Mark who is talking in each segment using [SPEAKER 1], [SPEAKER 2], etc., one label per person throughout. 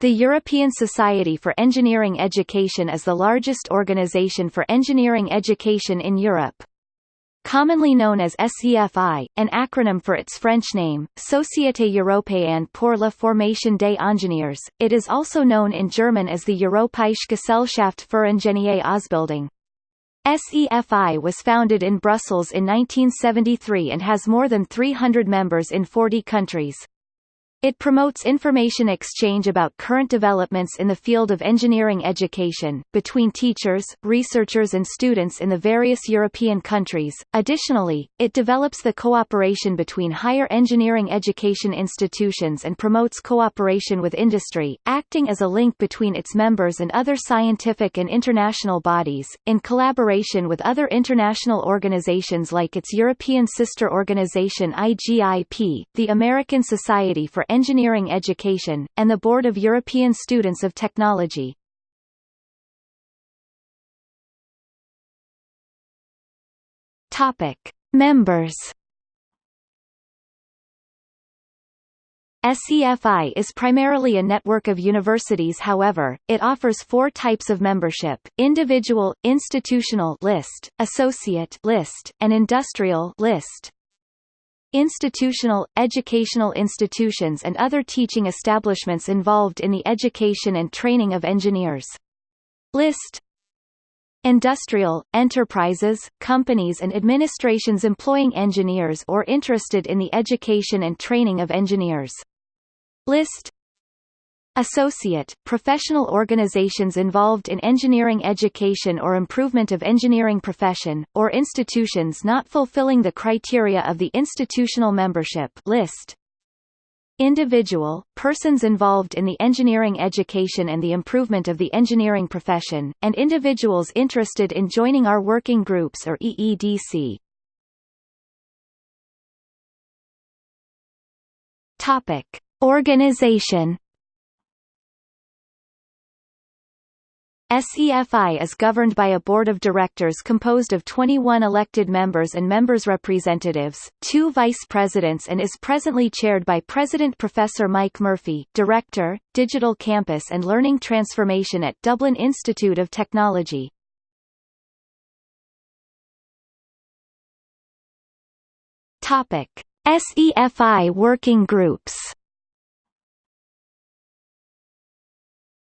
[SPEAKER 1] The European Society for Engineering Education is the largest organization for engineering education in Europe. Commonly known as SEFI, an acronym for its French name, Société Européenne pour la Formation des Ingénieurs, it is also known in German as the Europäische Gesellschaft für Ingenieur Ausbildung. SEFI was founded in Brussels in 1973 and has more than 300 members in 40 countries. It promotes information exchange about current developments in the field of engineering education, between teachers, researchers and students in the various European countries. Additionally, it develops the cooperation between higher engineering education institutions and promotes cooperation with industry, acting as a link between its members and other scientific and international bodies, in collaboration with other international organizations like its European sister organization IGIP, the American Society for Engineering Education, and the Board of European Students of Technology. Topic: Members. SEFI is primarily a network of universities however, it offers four types of membership, individual, institutional list, associate list, and industrial list. Institutional, educational institutions and other teaching establishments involved in the education and training of engineers. List Industrial, enterprises, companies and administrations employing engineers or interested in the education and training of engineers. List Associate, professional organizations involved in engineering education or improvement of engineering profession, or institutions not fulfilling the criteria of the institutional membership list. Individual, persons involved in the engineering education and the improvement of the engineering profession, and individuals interested in joining our working groups or EEDC. Topic. Organization SEFI is governed by a board of directors composed of 21 elected members and members representatives, two vice presidents and is presently chaired by President Professor Mike Murphy, Director, Digital Campus and Learning Transformation at Dublin Institute of Technology. SEFI working groups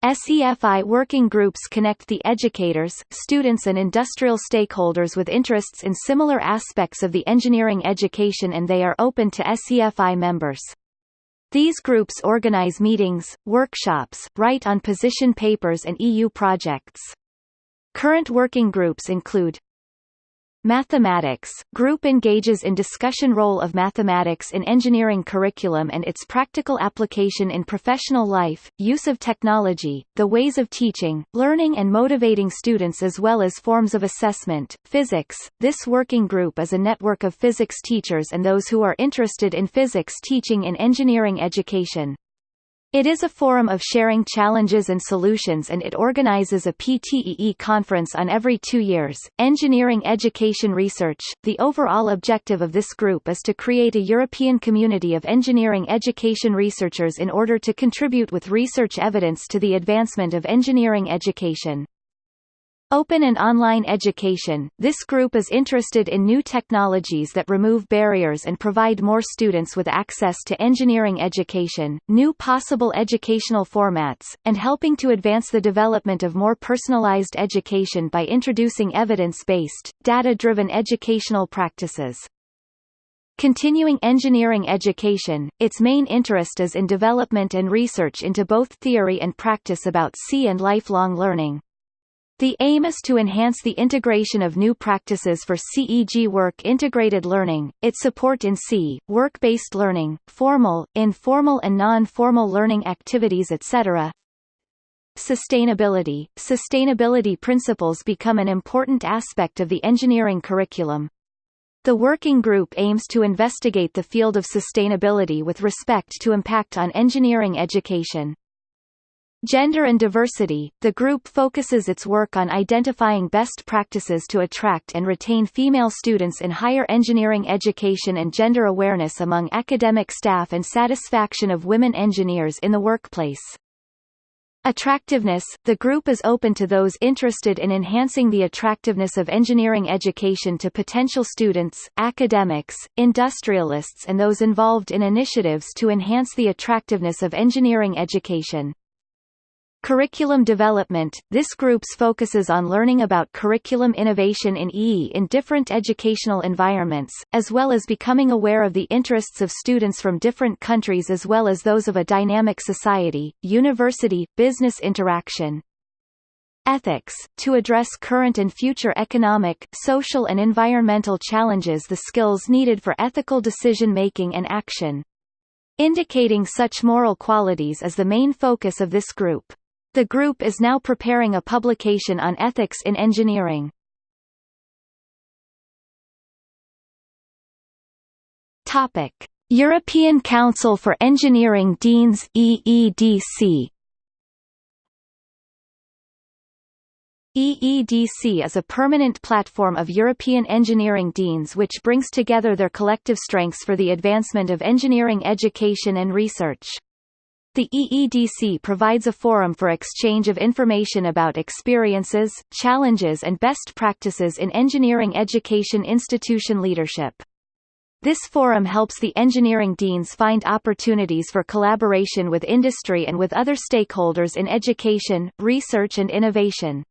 [SPEAKER 1] SEFI working groups connect the educators, students and industrial stakeholders with interests in similar aspects of the engineering education and they are open to SEFI members. These groups organize meetings, workshops, write on position papers and EU projects. Current working groups include Mathematics group engages in discussion role of mathematics in engineering curriculum and its practical application in professional life, use of technology, the ways of teaching, learning and motivating students as well as forms of assessment. Physics This working group is a network of physics teachers and those who are interested in physics teaching in engineering education. It is a forum of sharing challenges and solutions and it organizes a PTEE conference on every two years. Engineering Education Research The overall objective of this group is to create a European community of engineering education researchers in order to contribute with research evidence to the advancement of engineering education. Open and online education This group is interested in new technologies that remove barriers and provide more students with access to engineering education, new possible educational formats, and helping to advance the development of more personalized education by introducing evidence-based, data-driven educational practices. Continuing engineering education, its main interest is in development and research into both theory and practice about C and lifelong learning. The aim is to enhance the integration of new practices for CEG work integrated learning, its support in C, work-based learning, formal, informal and non-formal learning activities etc. Sustainability Sustainability principles become an important aspect of the engineering curriculum. The working group aims to investigate the field of sustainability with respect to impact on engineering education. Gender and Diversity – The group focuses its work on identifying best practices to attract and retain female students in higher engineering education and gender awareness among academic staff and satisfaction of women engineers in the workplace. Attractiveness – The group is open to those interested in enhancing the attractiveness of engineering education to potential students, academics, industrialists and those involved in initiatives to enhance the attractiveness of engineering education. Curriculum development – This group's focuses on learning about curriculum innovation in EE in different educational environments, as well as becoming aware of the interests of students from different countries as well as those of a dynamic society, university, business interaction. Ethics – To address current and future economic, social and environmental challenges the skills needed for ethical decision-making and action. Indicating such moral qualities is the main focus of this group. The group is now preparing a publication on ethics in engineering. Topic: European Council for Engineering Deans EEDC. EEDC is a permanent platform of European engineering deans which brings together their collective strengths for the advancement of engineering education and research. The EEDC provides a forum for exchange of information about experiences, challenges and best practices in engineering education institution leadership. This forum helps the engineering deans find opportunities for collaboration with industry and with other stakeholders in education, research and innovation.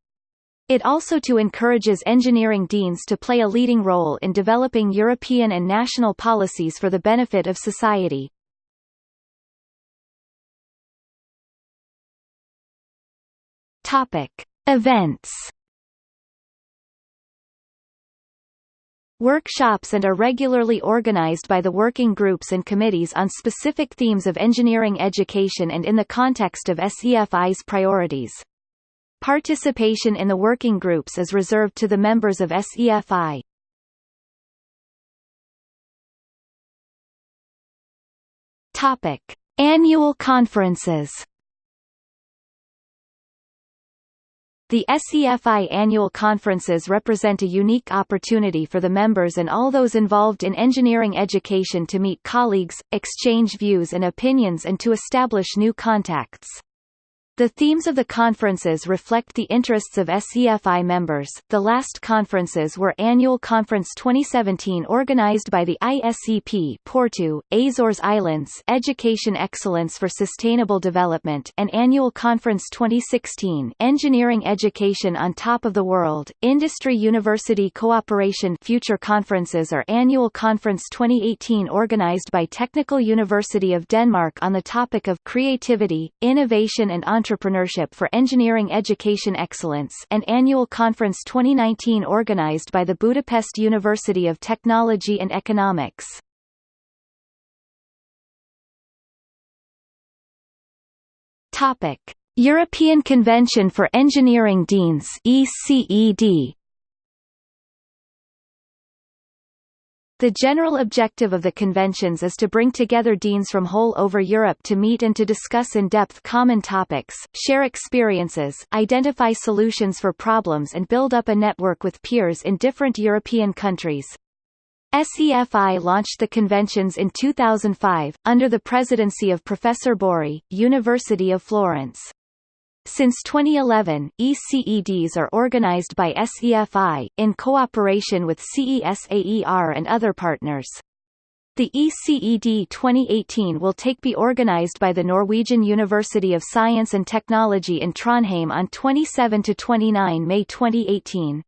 [SPEAKER 1] It also to encourages engineering deans to play a leading role in developing European and national policies for the benefit of society. Topic: Events. Workshops and are regularly organized by the working groups and committees on specific themes of engineering education and in the context of SEFI's priorities. Participation in the working groups is reserved to the members of SEFI. Topic: Annual conferences. The SEFI annual conferences represent a unique opportunity for the members and all those involved in engineering education to meet colleagues, exchange views and opinions and to establish new contacts. The themes of the conferences reflect the interests of SEFI members. The last conferences were Annual Conference 2017 organized by the ISEP Porto, Azores Islands Education Excellence for Sustainable Development and Annual Conference 2016 Engineering Education on Top of the World, Industry University Cooperation Future Conferences are Annual Conference 2018 organized by Technical University of Denmark on the topic of creativity, innovation and entrepreneurship Entrepreneurship for Engineering Education Excellence and Annual Conference 2019 organized by the Budapest University of Technology and Economics. Topic: European Convention for Engineering Deans ECED The general objective of the conventions is to bring together deans from whole over Europe to meet and to discuss in depth common topics, share experiences, identify solutions for problems and build up a network with peers in different European countries. SEFI launched the conventions in 2005, under the presidency of Professor Borri, University of Florence. Since 2011, ECEDs are organized by SEFI, in cooperation with CESAER and other partners. The ECED 2018 will take be organized by the Norwegian University of Science and Technology in Trondheim on 27–29 May 2018.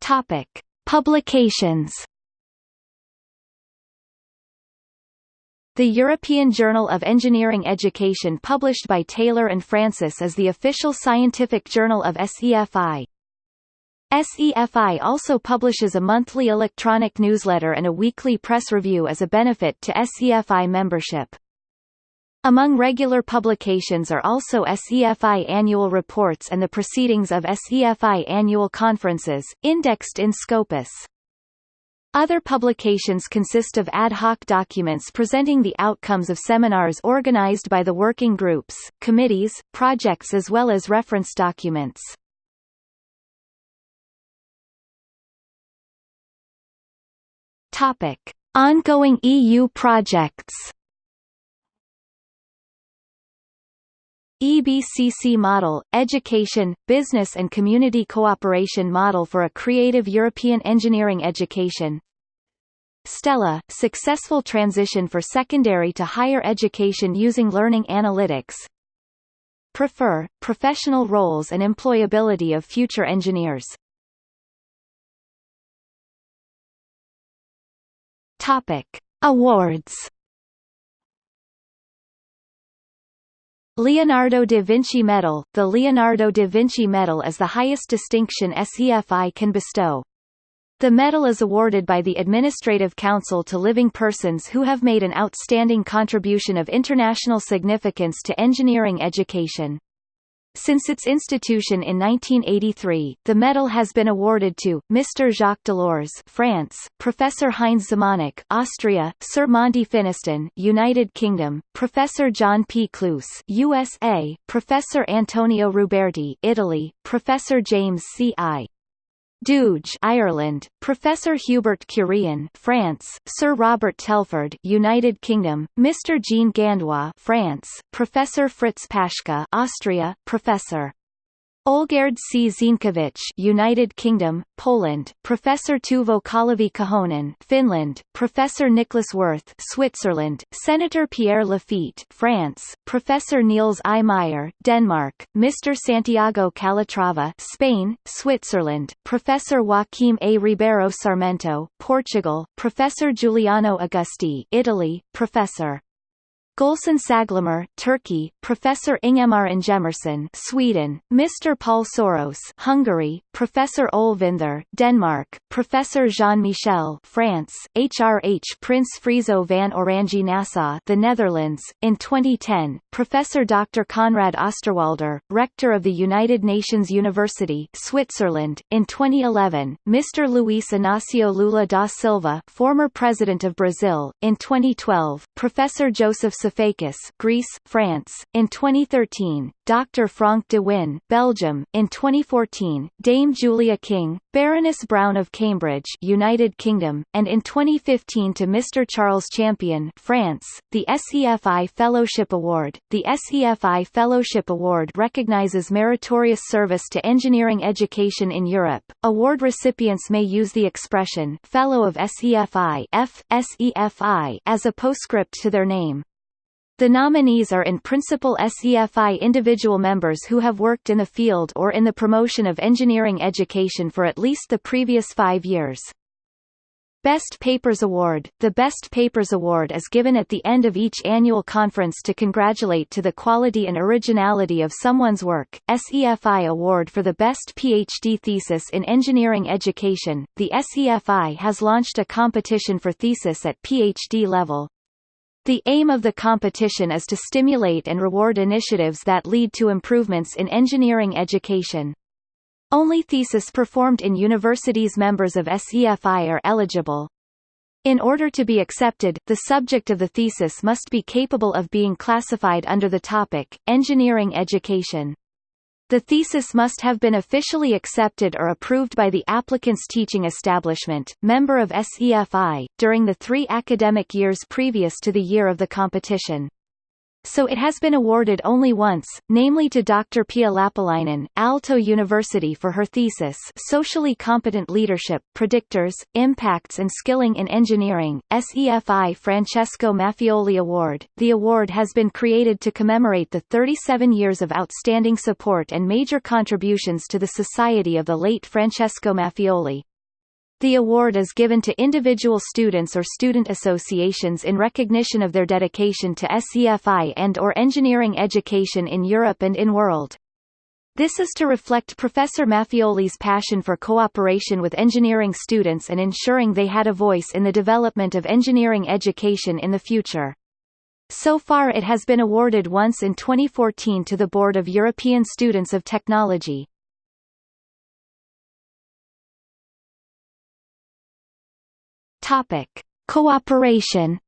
[SPEAKER 1] Topic. Publications The European Journal of Engineering Education published by Taylor and Francis is the official scientific journal of SEFI. SEFI also publishes a monthly electronic newsletter and a weekly press review as a benefit to SEFI membership. Among regular publications are also SEFI annual reports and the proceedings of SEFI annual conferences, indexed in Scopus. Other publications consist of ad hoc documents presenting the outcomes of seminars organized by the working groups, committees, projects as well as reference documents. Ongoing EU projects EBCC model, Education, Business and Community Cooperation Model for a Creative European Engineering Education Stella, Successful Transition for Secondary to Higher Education Using Learning Analytics Prefer, Professional Roles and Employability of Future Engineers Topic. Awards Leonardo da Vinci Medal The Leonardo da Vinci Medal is the highest distinction SEFI can bestow. The medal is awarded by the Administrative Council to living persons who have made an outstanding contribution of international significance to engineering education. Since its institution in 1983, the medal has been awarded to Mr. Jacques Delors, France, Professor Heinz Zemanek, Austria, Sir Monty Finiston, United Kingdom, Professor John P. Klus, USA, Professor Antonio Ruberti, Italy, Professor James C. I. Dooge, Ireland, Professor Hubert Curien, France, Sir Robert Telford, United Kingdom, Mr. Jean Gandois, France, Professor Fritz Paschke, Austria, Professor Olgerd C. Zienkiewicz United Kingdom, Poland, Professor Teuvo Kalevi Kohonen Finland, Professor Niklaus Wirth Switzerland, Senator Pierre Laffitte France, Professor Niels I. Meyer Denmark, Mr. Santiago Calatrava Spain, Switzerland, Professor Joaquim A. Ribeiro Sarmento Portugal, Professor Giuliano Augusti Italy, Professor Gülsen Saglamer, Turkey, Professor Ingemar Ingemarsson, Sweden, Mr. Paul Soros, Hungary, Professor Olvinder, Denmark, Professor Jean-Michel, France, HRH Prince Friso van Oranje Nassau, the Netherlands. In 2010, Professor Dr. Konrad Osterwalder, Rector of the United Nations University, Switzerland. In 2011, Mr. Luiz Inácio Lula da Silva, former President of Brazil. In 2012, Professor Joseph Sifakis, Greece, France. In 2013, Dr. Frank de Winne, Belgium. In 2014, Dame Julia King, Baroness Brown of Cambridge, United Kingdom, and in 2015 to Mr. Charles Champion, France. The SEFI Fellowship Award. The SEFI Fellowship Award recognizes meritorious service to engineering education in Europe. Award recipients may use the expression Fellow of SEFI F, SEFI as a postscript to their name. The nominees are in principle SEFI individual members who have worked in the field or in the promotion of engineering education for at least the previous five years. Best Papers Award The Best Papers Award is given at the end of each annual conference to congratulate to the quality and originality of someone's work. SEFI Award for the Best PhD Thesis in Engineering Education The SEFI has launched a competition for thesis at PhD level. The aim of the competition is to stimulate and reward initiatives that lead to improvements in engineering education. Only thesis performed in universities members of SEFI are eligible. In order to be accepted, the subject of the thesis must be capable of being classified under the topic, engineering education. The thesis must have been officially accepted or approved by the applicant's teaching establishment, member of SEFI, during the three academic years previous to the year of the competition so it has been awarded only once, namely to Dr. Pia Lappalainen, Aalto University for her thesis Socially Competent Leadership, Predictors, Impacts and Skilling in Engineering, SEFI Francesco Maffioli Award. The award has been created to commemorate the 37 years of outstanding support and major contributions to the society of the late Francesco Maffioli. The award is given to individual students or student associations in recognition of their dedication to SEFI and or engineering education in Europe and in world. This is to reflect Professor Maffioli's passion for cooperation with engineering students and ensuring they had a voice in the development of engineering education in the future. So far it has been awarded once in 2014 to the Board of European Students of Technology. Topic: Cooperation.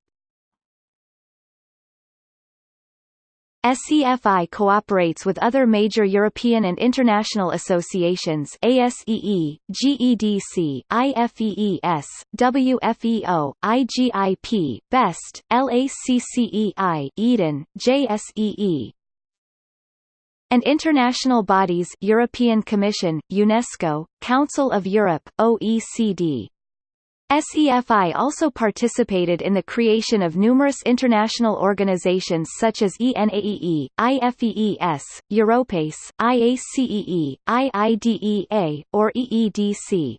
[SPEAKER 1] SEFI cooperates with other major European and international associations ASEE, GEDC, IFEES, WFEO, IGIP, BEST, LACCEI, EDEN, JSEE, and international bodies European Commission, UNESCO, Council of Europe, OECD. SEFI also participated in the creation of numerous international organizations such as ENAEE, IFEES, Europace, IACEE, IIDEA, or EEDC.